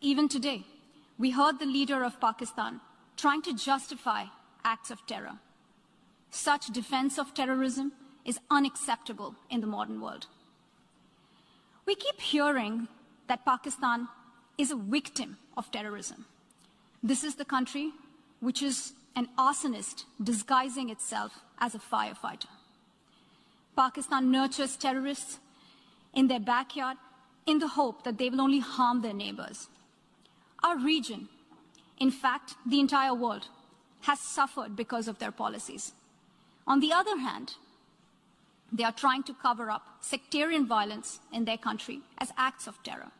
even today, we heard the leader of Pakistan trying to justify acts of terror. Such defense of terrorism is unacceptable in the modern world. We keep hearing that Pakistan is a victim of terrorism. This is the country which is an arsonist disguising itself as a firefighter. Pakistan nurtures terrorists in their backyard in the hope that they will only harm their neighbors. Our region, in fact, the entire world, has suffered because of their policies. On the other hand, they are trying to cover up sectarian violence in their country as acts of terror.